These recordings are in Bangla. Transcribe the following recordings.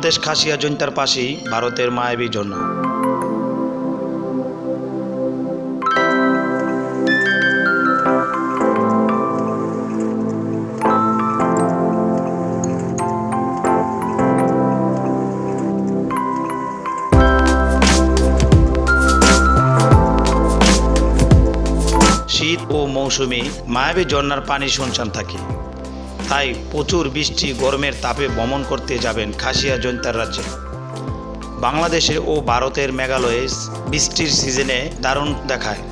বাংলাদেশ খাসিয়া জৈন্তার পাশেই ভারতের মায়াবী ঝর্ণা। শীত ও মৌসুমে মায়াবী ঝর্ণার পানি শুনশান থাকে। তাই প্রচুর বৃষ্টি, গরমের তাপে ভ্রমণ করতে যাবেন খাসিয়া জৈন্তার রাজ্যে। বাংলাদেশে ও ভারতের মেঘালয়ে বৃষ্টির সিজনে দারুণ দেখায়।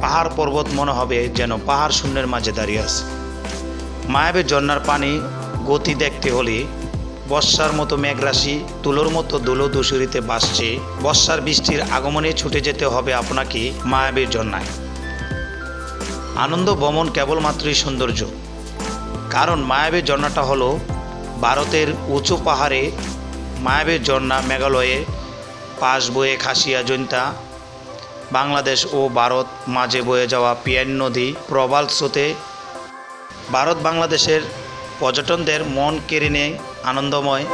পাহাড় পর্বত মনে হবে যেন পাহাড় শূন্যের মাঝে দাঁড়িয়ে আছে। মায়াবী ঝর্ণার পানি, গতি দেখতে হলে বর্ষার মতো মেঘরাশি, তুলোর মতো দুলো দুসুরিতে বাসছে বর্ষার বৃষ্টির আগমনে ছুটে যেতে হবে আপনাকে মায়াবীর ঝর্ণায়। আনন্দ ভ্রমণ কেবলমাত্রই সৌন্দর্য। কারণ মায়াবী ঝর্ণাটা হলো ভারতের উঁচু পাহাড়ে মায়াবীর ঝর্ণা, মেঘালয়ে পাশ বয়ে খাসিয়া জৈন্তা, বাংলাদেশ ও ভারত মাঝে বয়ে যাওয়া পিয়ান নদী প্রবাল স্রোতে ভারত বাংলাদেশের পর্যটনদের মন কেড়ে নেয় আনন্দময়।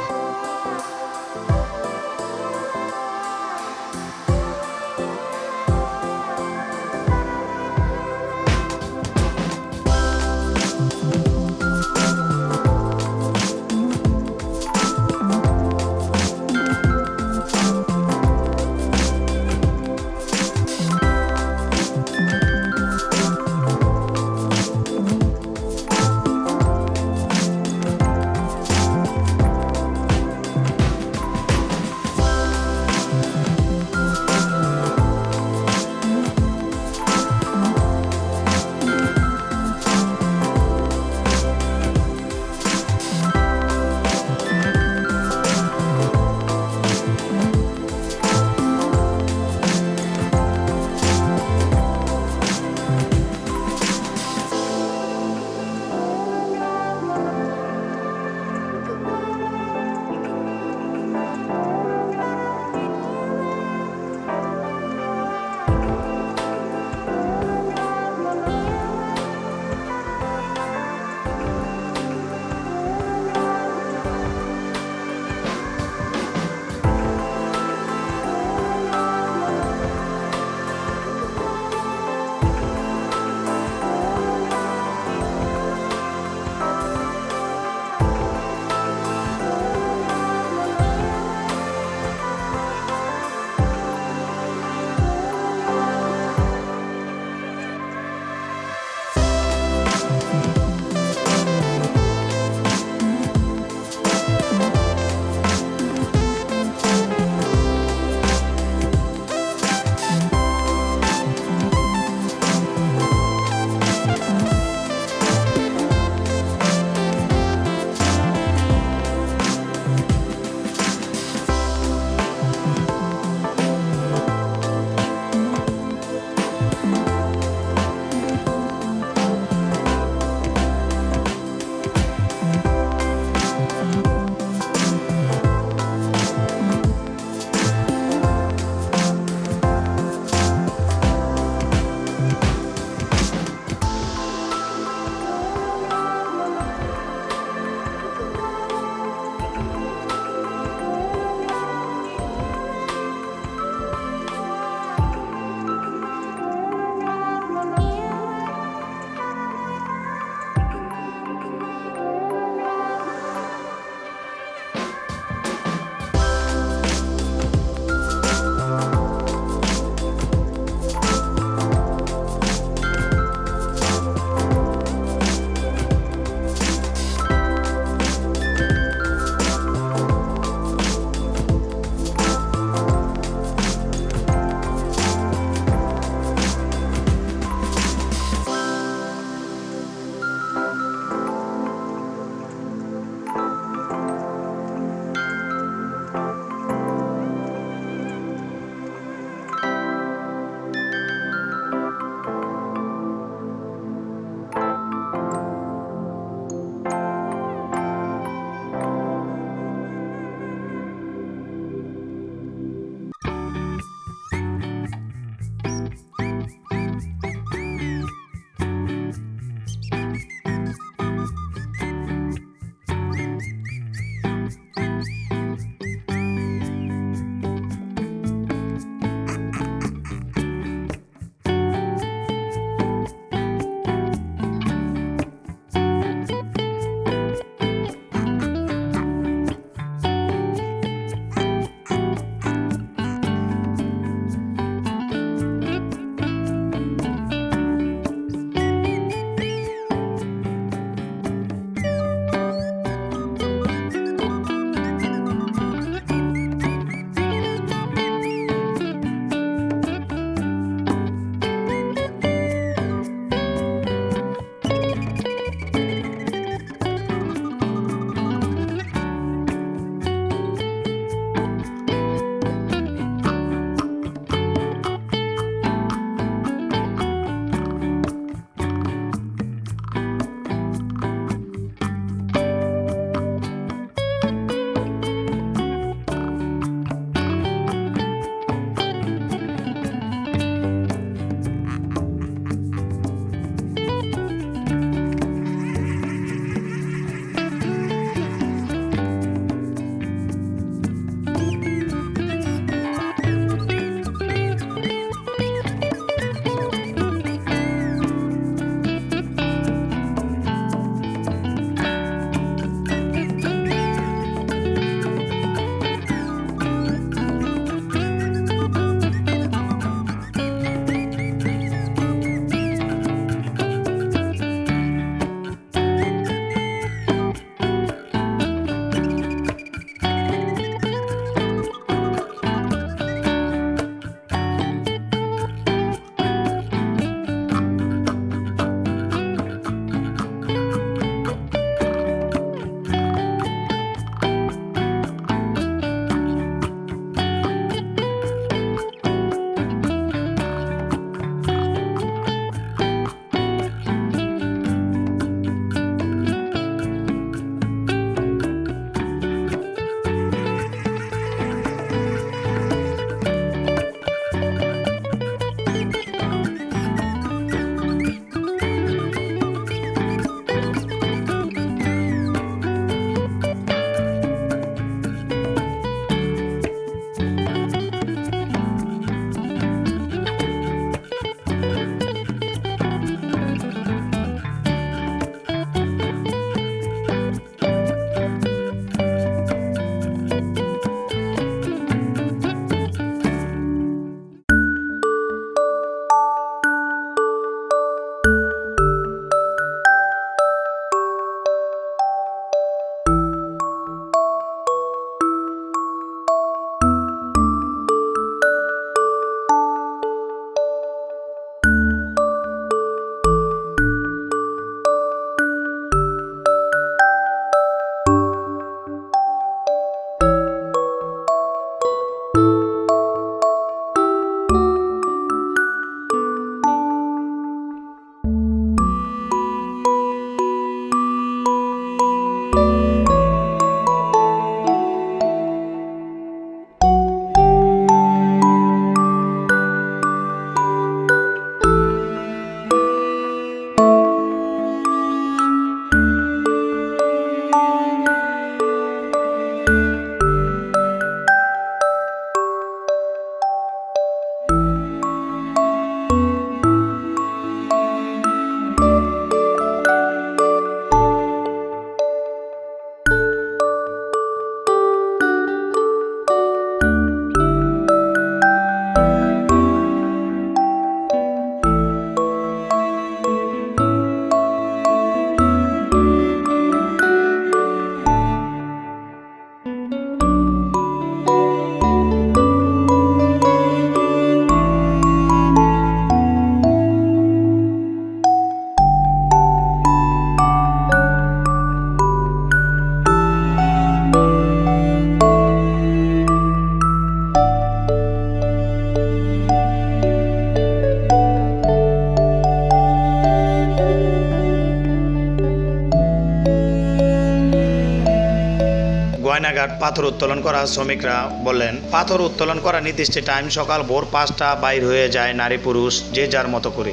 পাথর উত্তোলন করা শ্রমিকরা বললেন, পাথর উত্তোলন করা নির্দিষ্ট টাইম সকাল ভোর পাঁচটা বাইর হয়ে যায় নারী পুরুষ যে যার মতো করে।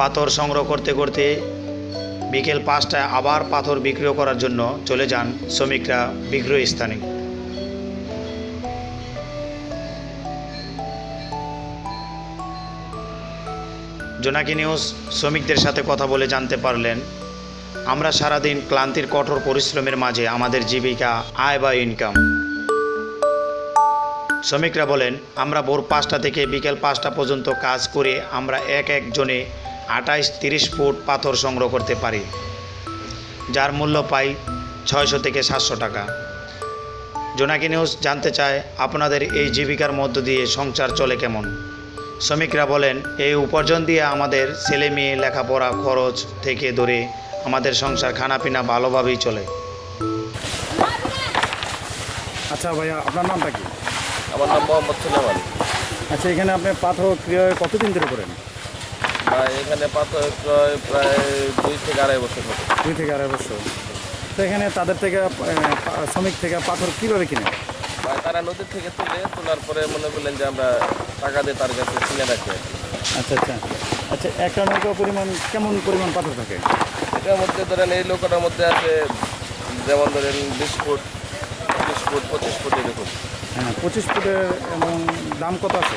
পাথর সংগ্রহ করতে করতে বিকেল পাঁচটায় আবার পাথর বিক্রয় করার জন্য চলে যান শ্রমিকরা বিক্রয় স্থানে। জোনাকি নিউজ, শ্রমিকদের সাথে কথা বলে জানতে পারলেন আমরা সারাদিন ক্লান্তির, কঠোর পরিশ্রমের মাঝে আমাদের জীবিকা, আয় বা ইনকাম শ্রমিকরা বলেন, আমরা ভোর পাঁচটা থেকে বিকেল পাঁচটা পর্যন্ত কাজ করে আমরা এক একজনে আঠাইশ, তিরিশ ফুট পাথর সংগ্রহ করতে পারি, যার মূল্য পাই ছয়শো থেকে সাতশো টাকা। জোনাকি নিউজ জানতে চায়, আপনাদের এই জীবিকার মধ্য দিয়ে সংসার চলে কেমন? শ্রমিকরা বলেন, এই উপার্জন দিয়ে আমাদের ছেলে মেয়ে লেখাপড়া, খরচ থেকে ধরে আমাদের সংসার খানাপিনা ভালোভাবেই চলে। আচ্ছা ভাইয়া আপনার নামটা কি? আমার নাম মোহাম্মদ সুলেমান। আচ্ছা এখানে আপনি পাথর ক্রিয়া কতদিন ধরে করেন? এখানে পাথর ক্রয় প্রায় দুই থেকে আড়াই বছর হবে দুই থেকে আড়াই বছর। তো এখানে তাদের থেকে শ্রমিক থেকে পাথর কীভাবে কিনে বা তারা নদীর থেকে তুলে তোলার পরে মনে করলেন যে আমরা টাকা দিয়ে তার কাছে কিনে রাখি আচ্ছা আচ্ছা। আচ্ছা একটা নৌকা পরিমাণ কেমন পরিমাণ পাথর থাকে? এটার মধ্যে ধরেন এই লোকটার মধ্যে আছে যেমন ধরেন বিশ ফুট বিশ ফুট পঁচিশ ফুট এরকম। হ্যাঁ পঁচিশ ফুটের এবং দাম কত আছে?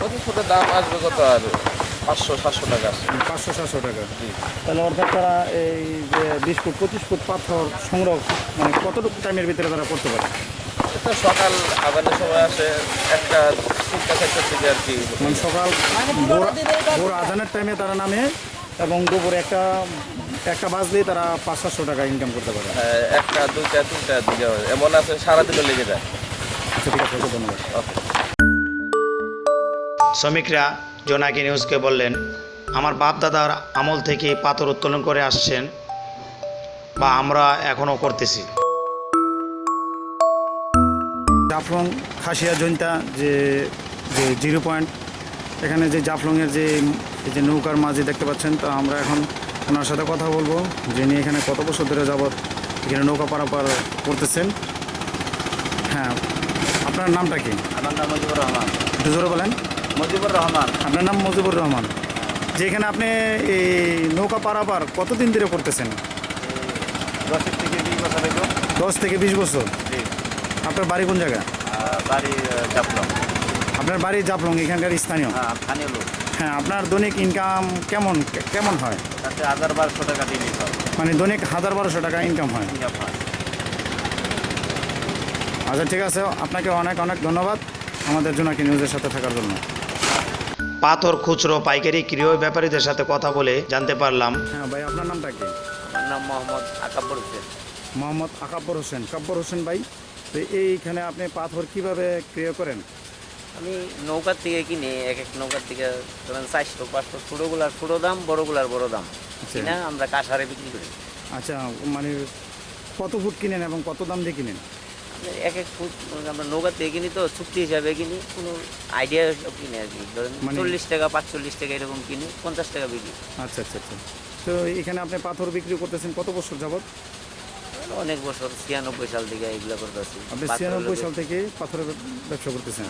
পঁচিশ ফুটের দাম আসবে কত আর? পাঁচশো সাতশো টাকা পাঁচশো সাতশো টাকা। তাহলে অর্থাৎ তারা এই যে বিশ ফুট পঁচিশ ফুট পাথর সংগ্রহ মানে কতটুকু টাইমের ভিতরে তারা করতে পারে? এটা সকাল আদানের সময় আসে একটা তিনটা চারটার দিকে আর কি। মানে সকাল ভোর ভোর আজানের টাইমে তারা নামে এবং দুপুরে একটা একটা বাস দিয়ে তারা পাঁচ সাতশো টাকা ইনকাম করতে পারে। হ্যাঁ, একটা দুইটা তিনটা দিকে। এমন আছে সারাদিনও লেগে যায়। আচ্ছা ঠিক আছে ধন্যবাদ। শ্রমিকরা জোনাকি নিউজকে বললেন আমার বাপ দাদার আমল থেকে পাথর উত্তোলন করে আসছেন বা আমরা এখনও করতেছি। জাফলং খাসিয়া জৈন্তা যে যে জিরো পয়েন্ট এখানে যে জাফলংয়ের যে এই যে নৌকার মাঝে দেখতে পাচ্ছেন তো আমরা এখন ওনার সাথে কথা বলব। যিনি এখানে কত বছর ধরে যাবৎ এখানে নৌকা পারাপার করতেছেন। হ্যাঁ আপনার নামটা কি? আমার নাম মুজিবুর রহমান। একটু জোরে বলেন। মুজিবুর রহমান। আপনার নাম মুজিবুর রহমান। যে এখানে আপনি এই নৌকা পারাপার কতদিন ধরে করতেছেন? দশের থেকে বিশ বছর দশ থেকে বিশ বছর? আপনার বাড়ি কোন জায়গা বাড়ি চাপলাম আপনার বাড়ি জাপলং এখানকার স্থানীয়? হ্যাঁ স্থানীয় লোক। হ্যাঁ আপনার দৈনিক ইনকাম কেমন কেমন হয়? তাতে হাজার বারোশো টাকা দিয়ে নিতে হবে মানে দৈনিক হাজার বারোশো টাকা ইনকাম হয়। ইনকাম হয়। আচ্ছা ঠিক আছে আপনাকে অনেক অনেক ধন্যবাদ আমাদের জোনাকি নিউজের সাথে থাকার জন্য। পাথর খুচরো পাইকারি ক্রিয় ব্যাপারীদের সাথে কথা বলে জানতে পারলাম। হ্যাঁ ভাই আপনার নামটা কি? আমার নাম মোহাম্মদ আকাব্বর হোসেন। মোহাম্মদ আকাব্বর হোসেন। কাব্বর হোসেন ভাই তো এইখানে আপনি পাথর কীভাবে ক্রিয় করেন? আমি নৌকার থেকে কিনি এক এক নৌকার থেকে ধরেন চারশো পাঁচশো ছোটোগুলার ছোটো দাম বড়গুলার বড় দাম আচ্ছা। কিনা আমরা কাঁসারে বিক্রি করি। আচ্ছা মানে কত ফুট কিনেন এবং কত দাম দিয়ে কিনেন? এক এক ফুট আমরা নৌকার থেকে কিনি তো চুক্তি হিসাবে কিনি কোনো আইডিয়া কিনি আর কি। ধরেন মানে- চল্লিশ টাকা পাঁচচল্লিশ টাকা এরকম কিনি পঞ্চাশ টাকা বিক্রি। আচ্ছা আচ্ছা আচ্ছা। তো এখানে আপনি পাথর বিক্রি করতেছেন কত বছর যাবত অনেক বছর ছিয়ানব্বই সাল থেকে এগুলো করতেছি। আপনি ছিয়ানব্বই সাল থেকে পাথরের ব্যবসা করতেছেন।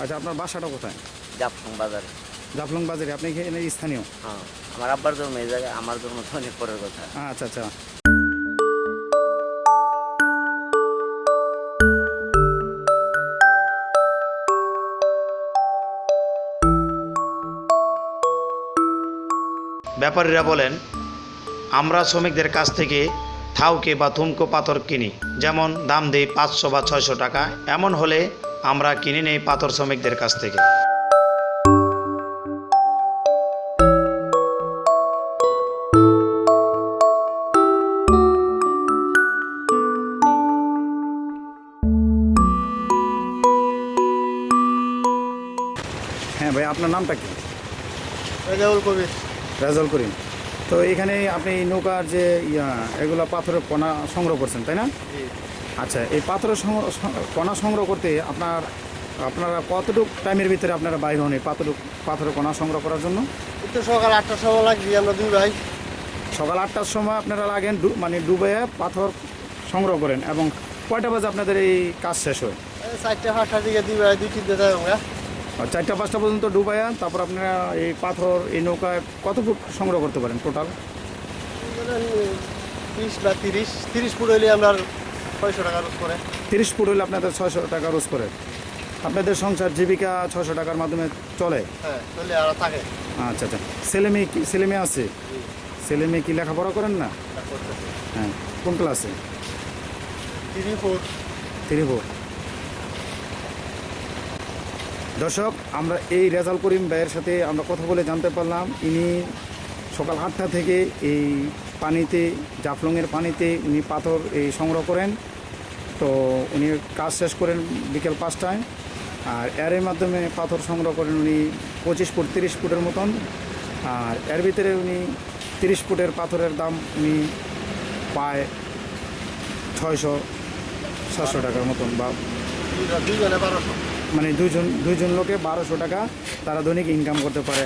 আচ্ছা আপনার বাসাটা কোথায়? জাফলং বাজারে। জাফলং বাজারে আপনি এখানে স্থানীয়? হ্যাঁ আমার আব্বার জন্ম এই জায়গায় আমার জন্ম তো অনেক পরের কথা। আচ্ছা আচ্ছা। ব্যাপারীরা বলেন আমরা শ্রমিকদের কাছ থেকে থাউকে বা থুমকো পাথর কিনি। যেমন দাম দেই পাঁচশো বা ছয়শো টাকা এমন হলে আমরা কিনে নেই পাথর শ্রমিকদের কাছ থেকে। হ্যাঁ ভাই আপনার নামটা কি? রেজাউল কবির। রেজাল করিম। তো এখানে আপনি নৌকার যে এগুলো পাথরের কণা সংগ্রহ করছেন তাই না? আচ্ছা এই পাথরের কণা সংগ্রহ করতে আপনার আপনারা কতটুকু টাইমের ভিতরে আপনারা বাইর হন এই পাথরটুক পাথরের কণা সংগ্রহ করার জন্য? তো সকাল আটটার সময় লাগছি আমরা দুই ভাই। সকাল আটটার সময় আপনারা লাগেন মানে ডুবে পাথর সংগ্রহ করেন এবং কয়টা বাজে আপনাদের এই কাজ শেষ হয়? চারটে পাঁচটার দিকে দুই ভাই দুই তিনটে যাই আমরা। চারটা পাঁচটা পর্যন্ত ডুবাইয়া তারপর আপনারা এই পাথর এই নৌকায় কত ফুট সংগ্রহ করতে পারেন টোটাল বিশ বা তিরিশ তিরিশ ফুট হইলে ছয়শো টাকা রোজ করে। তিরিশ ফুট হলে আপনাদের ছয়শো টাকা রোজ করে। আপনাদের সংসার জীবিকা ছশো টাকার মাধ্যমে চলে? হ্যাঁ চলে আর থাকে। আচ্ছা আচ্ছা। ছেলে মেয়ে কি ছেলে মেয়ে আছে? ছেলে মেয়ে কি লেখাপড়া করেন না? হ্যাঁ কোন ক্লাসে তিরিশ ফুট। থ্রি ফোর দর্শক, আমরা এই রেজাল করিম ভাইয়ের সাথে আমরা কথা বলে জানতে পারলাম। ইনি সকাল আটটা থেকে এই পানিতে, জাফলংয়ের পানিতে উনি পাথর এই সংগ্রহ করেন। তো উনি কাজ শেষ করেন বিকেল পাঁচটায়। আর এর মাধ্যমে পাথর সংগ্রহ করেন উনি পঁচিশ ফুট, তিরিশ ফুটের মতন। আর এর ভিতরে উনি তিরিশ ফুটের পাথরের দাম উনি পায় ছয়শো, সাতশো টাকার মতন বা বারোশো। মানে দুজন দুইজন লোকে বারোশো টাকা তারা দৈনিক ইনকাম করতে পারে।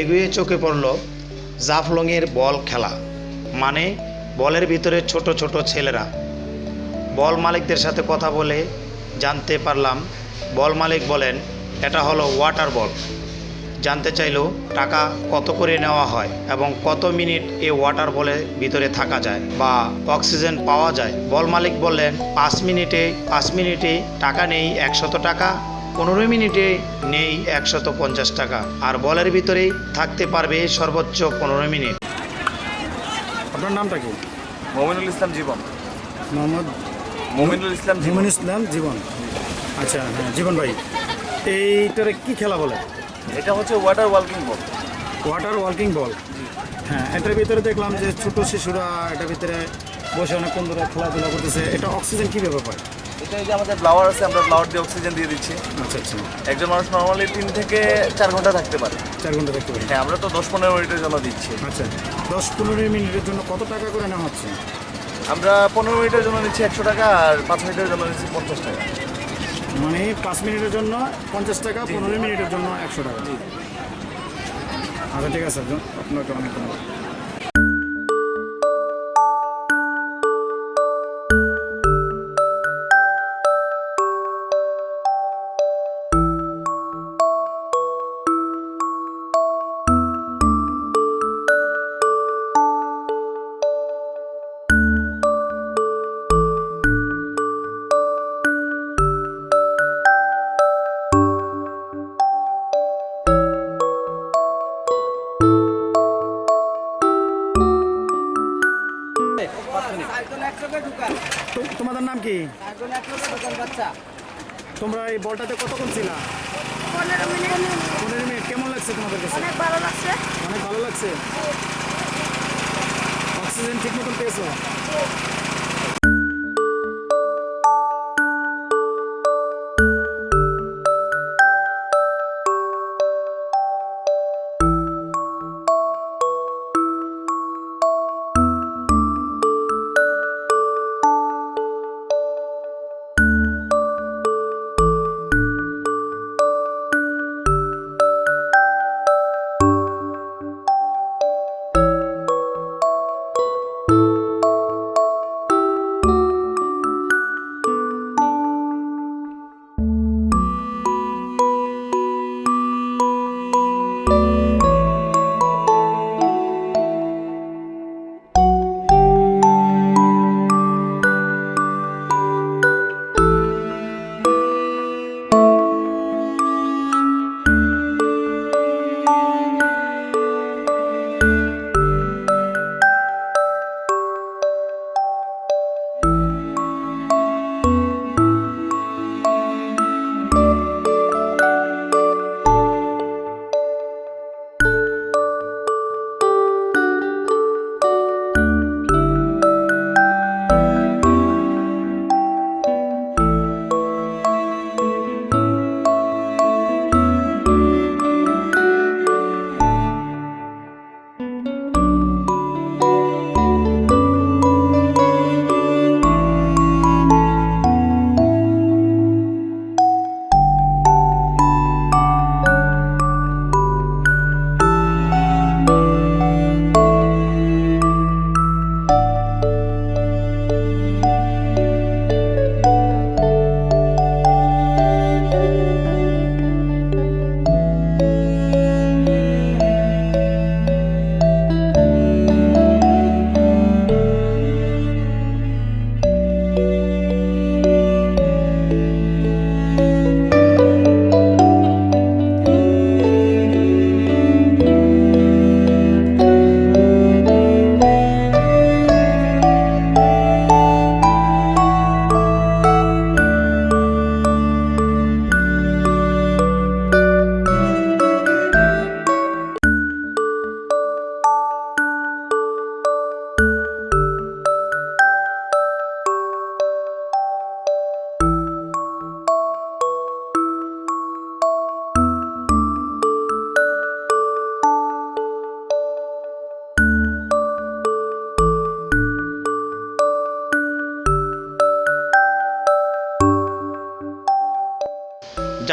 এগিয়ে চোখে পড়ল জাফলংয়ের বল খেলা মানে বলের ভিতরে ছোট ছোট ছেলেরা। বল মালিকদের সাথে কথা বলে জানতে পারলাম, বল মালিক বলেন, এটা হলো ওয়াটার বল। জানতে চাইলো টাকা কত করে নেওয়া হয় এবং কত মিনিট এই ওয়াটার বলের ভিতরে থাকা যায় বা অক্সিজেন পাওয়া যায়? বল মালিক বললেন, পাঁচ মিনিটে পাঁচ মিনিটে টাকা নেই, একশত টাকা। পনেরো মিনিটে নেই একশত পঞ্চাশ টাকা। আর বলের ভিতরেই থাকতে পারবে সর্বোচ্চ পনেরো মিনিট। আপনার নামটা কি? মমিনুল ইসলাম জীবন। মোহাম্মদ মমিনুল ইসলাম জীবন। জীবন ইসলাম জীবন। আচ্ছা হ্যাঁ জীবন ভাই এইটারে কি খেলা বলে? এটা হচ্ছে water working ball water working ball হ্যাঁ এটার ভিতরে দেখলাম যে ছোট শিশুরা এটার ভিতরে বসে অনেক বন্ধুরা খেলাধুলা করতেছে। এটা অক্সিজেন কীভাবে পায় এই যে আমাদের ফ্লাওয়ার আছে আমরা ফ্লাওয়ার দিয়ে অক্সিজেন দিয়ে দিচ্ছি। আচ্ছা আচ্ছা। একজন মানুষ নর্মালি তিন থেকে চার ঘণ্টা থাকতে পারে। চার ঘণ্টা থাকতে পারে। হ্যাঁ আমরা তো দশ পনেরো মিনিটের জন্য দিচ্ছি। আচ্ছা দশ পনেরো মিনিটের জন্য কত টাকা করে নেওয়া হচ্ছে? আমরা পনেরো মিনিটের জন্য নিচ্ছি একশো টাকা আর পাঁচ মিনিটের জন্য নিচ্ছি পঞ্চাশ টাকা। মানে পাঁচ মিনিটের জন্য পঞ্চাশ টাকা পনেরো মিনিটের জন্য একশো টাকা। আচ্ছা ঠিক আছে আপনাকে অনেক ধন্যবাদ। বলটাতে কতক্ষণ ছিল?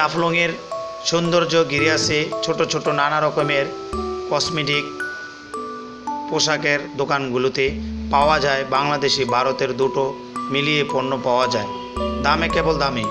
জাফলংয়ের সৌন্দর্য ঘিরে আছে ছোট ছোট নানা রকমের কসমেটিক পোশাকের দোকানগুলোতে পাওয়া যায়। বাংলাদেশে ভারতের দুটো মিলিয়ে পণ্য পাওয়া যায়। দামে কেবল দামে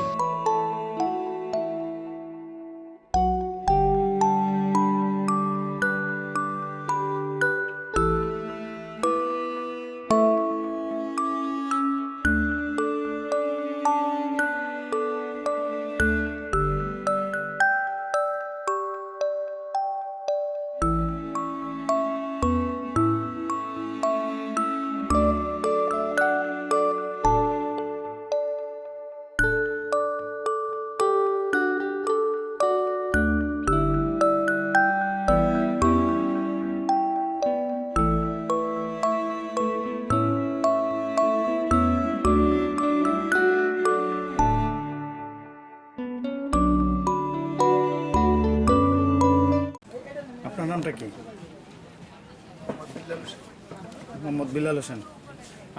মোহাম্মদ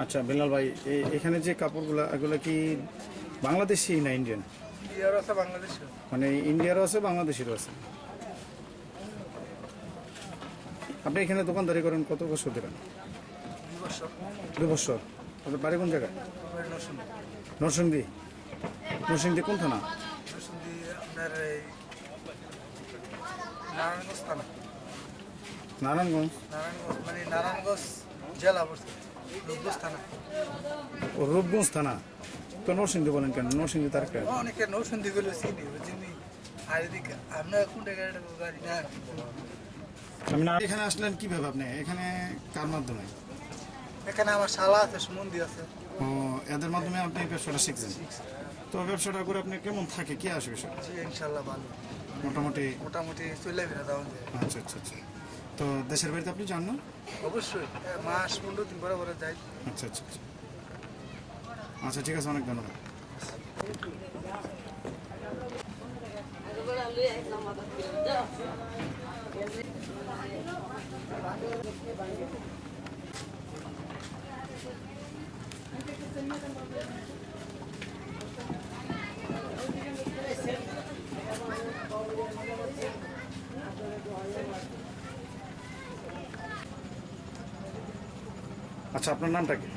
আচ্ছা বিলাল ভাই এখানে যে কাপড়গুলো এগুলো কি বাংলাদেশি না ইন্ডিয়ান মানে ইন্ডিয়ারও আছে বাংলাদেশেরও আছে? আপনি এখানে দোকানদারি করেন কত বছর দেবেন দু বছর। আপনার বাড়ি কোন জায়গায়? নরসিংদি। নরসিংদি। কোন থানা? নারায়ণগঞ্জ নারায়ণগঞ্জ। নারায়ণগঞ্জ মানে নারায়ণগঞ্জ জেলা রূপগঞ্জ থানা। ও রূপগঞ্জ থানা? তো নরসিংদী বলেন কেন? নরসিংদী তার একটা অনেকে নৌসন্ধি গুলো চিনি বুঝিনি আর এদিকে আমরা কোন গাড়িটা গাড়ি না। আমি না এখানে আসলেন কীভাবে আপনি? এখানে কার মাধ্যমে? এখানে আমার শালা আছে সুমন্দি আছে। ও এদের মাধ্যমে আপনি ব্যবসাটা শিখছেন? তো ব্যবসাটা করে আপনি কেমন থাকে? কি আসবে সেটা জি ইনশাল্লাহ ভালো। মোটামুটি মোটামুটি চলে বেড়া আচ্ছা আচ্ছা আচ্ছা। তো দেশের বাড়িতে আপনি যান না? অবশ্যই। মাস পনেরো দিন পরে যাই। আচ্ছা আচ্ছা আচ্ছা। আচ্ছা ঠিক আছে অনেক ধন্যবাদ। আচ্ছা আপনার নামটা কি?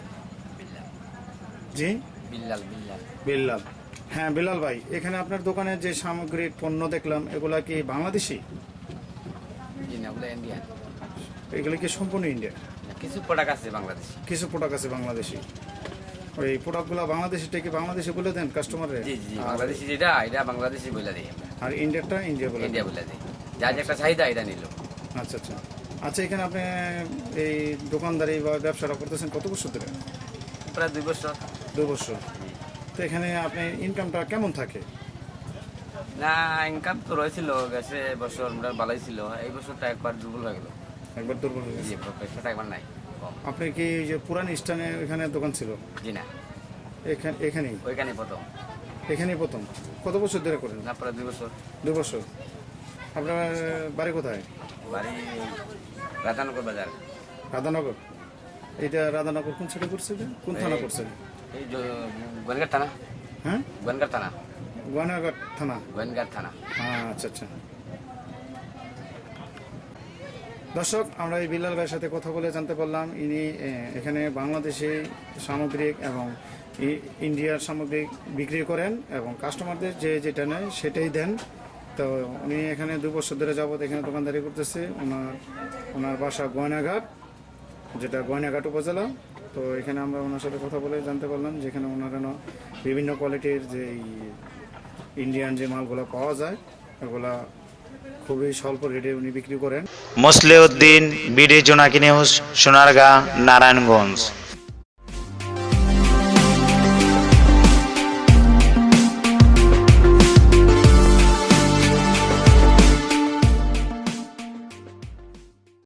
জি? বিল্লাল বিল্লাল। বিল্লাল। হ্যাঁ বিলাল ভাই এখানে আপনার দোকানে যে সামগ্রিক পণ্য দেখলাম এগুলা কি বাংলাদেশি? এগুলো কি সম্পূর্ণ ইন্ডিয়া কিছু প্রোডাক্ট আছে বাংলাদেশ। কিছু প্রোডাক্ট আছে বাংলাদেশি। ওই প্রোডাক্টগুলো বাংলাদেশিটা কি বাংলাদেশি বলে দেন কাস্টমারে জি জি বাংলাদেশি যেটা এটা বাংলাদেশি বলে দিই আর ইন্ডিয়াটা ইন্ডিয়া বলে ইন্ডিয়া বলে দিই। যার যে একটা চাহিদা এটা নিল। আচ্ছা আচ্ছা। আচ্ছা এখানে আপনি এই দোকানদারি বা ব্যবসাটা করতেছেন কত বছর ধরে? প্রায় দুই বছর। দু বছর। তো এখানে আপনি ইনকামটা কেমন থাকে? না ইনকাম তো রয়েছিল গেছে বছর আমরা ভালোই ছিল। এই বছরটা একবার দুর্বল হয়ে গেল। একবার দুর্বল হয়ে গেছে? পয়সাটা একবার নাই আপনি কি যে পুরান স্থানে এখানে দোকান ছিল? জি না। এখানে এখানেই? ওইখানে প্রথম। এখানেই প্রথম। কত বছর ধরে করেন? না প্রায় দুই বছর। দু বছর। আপনার বাড়ি কোথায়? বাড়ি রাধানগর বাজার। রাধানগর? এটা রাধানগর কোন সাইডে করছে কোন থানা করছে এই গোয়েনঘাট থানা। হ্যাঁ? গোয়েনঘাট থানা। গোয়ানাঘাট থানা। গোয়েনঘাট থানা। হ্যাঁ আচ্ছা আচ্ছা। দর্শক আমরা এই বিলাল ভাইয়ের সাথে কথা বলে জানতে পারলাম। ইনি এখানে বাংলাদেশে সামগ্রিক এবং ইন্ডিয়ার সামগ্রিক বিক্রি করেন এবং কাস্টমারদের যে যেটা নেয় সেটাই দেন। তো উনি এখানে দু বছর ধরে যাবত এখানে দোকানদারি করতেছে। ওনার ওনার বাসা গয়নাঘাট, যেটা গয়নাঘাট উপজেলা। তো এখানে আমরা ওনার সাথে কথা বলে জানতে পারলাম যেখানে ওনার বিভিন্ন কোয়ালিটির যে ইন্ডিয়ান যে মালগুলো পাওয়া যায় এগুলা খুবই স্বল্প রেটে উনি বিক্রি করেন। Musleuddin, BD Jonaki news, Sonargaon, Narayanganj.